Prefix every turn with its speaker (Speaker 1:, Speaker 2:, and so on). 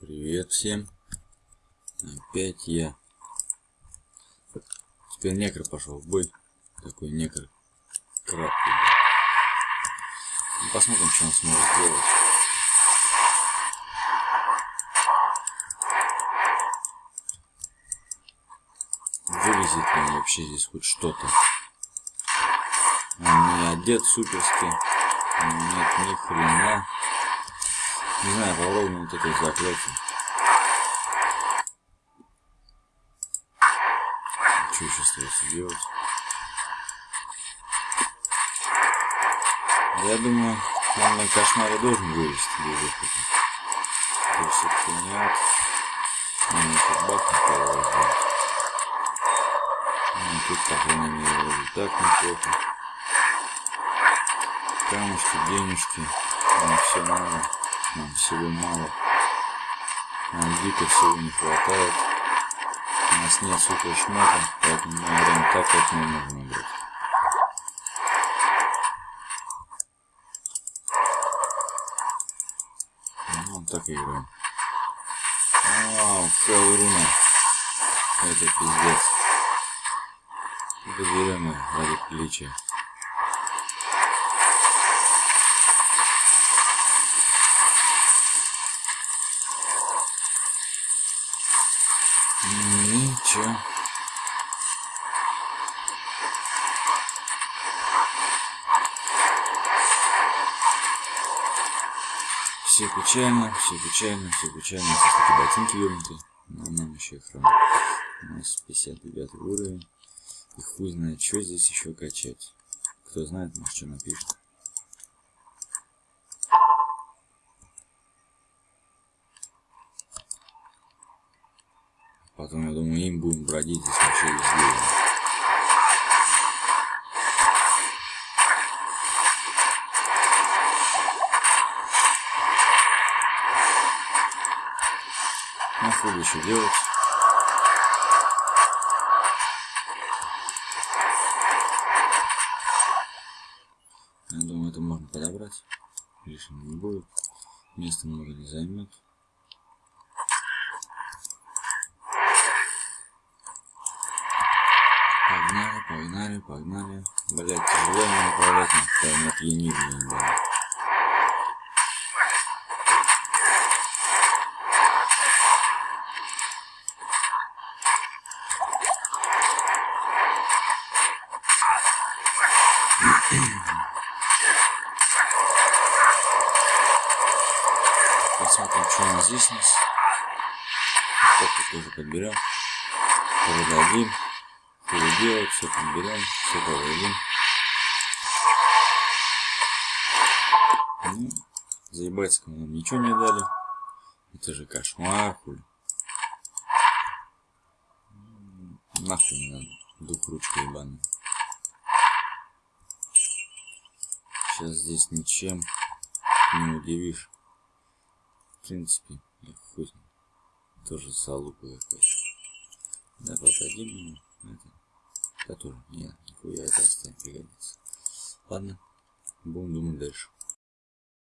Speaker 1: Привет всем. Опять я. Теперь некр пошел в бой. Такой некр. Краткий. Ну, посмотрим, что он сможет сделать. Вылезет ли вообще здесь хоть что-то. Он не одет суперски. Нет ни хрена. Не знаю, попробуем вот это заклятие. Что еще остается делать? Я думаю, он на кошмаре должен. То есть все-таки нет. Он не футбак никого сделать. Ну, тут, по крайней мере, вроде так неплохо. Камушки, денежки. Ну, все мало. Нам всего мало. Нам дико всего не хватает. У нас нет супер шмота, поэтому мы играем так, как мы можем играть. Ну, так и играем. Вау, Кауруна. Это пиздец. Это берем ради приличия. Ничего. Все печально, все печально, все печально. Здесь такие ботинки вернуты. Но нам еще их рано. У нас 59 уровень. И хуй знает, что здесь еще качать. Кто знает, может что напишет. Потом, я думаю, им будем бродить здесь вообще везде. Ну, хуй еще делать. Я думаю, это можно подобрать. Лишним не будет. Места много не займет. Погнали, погнали. Блять, тяжело мне управлять, но не опьянили, блин. Посмотрим, что у нас здесь нас. Кофе тоже подберем. Продадим. Переделать, все подберем, все продадим. Ну, заебать нам ничего не дали. Это же кошмар, хуй. Нахуй не надо. Дух ручка ебаная. Сейчас здесь ничем не удивишь. В принципе, я хуй. Тоже салупа какой-то. Да, продадим ему. Это, это тоже. Нет, нихуя это оставим пригодится. Ладно, будем думать дальше.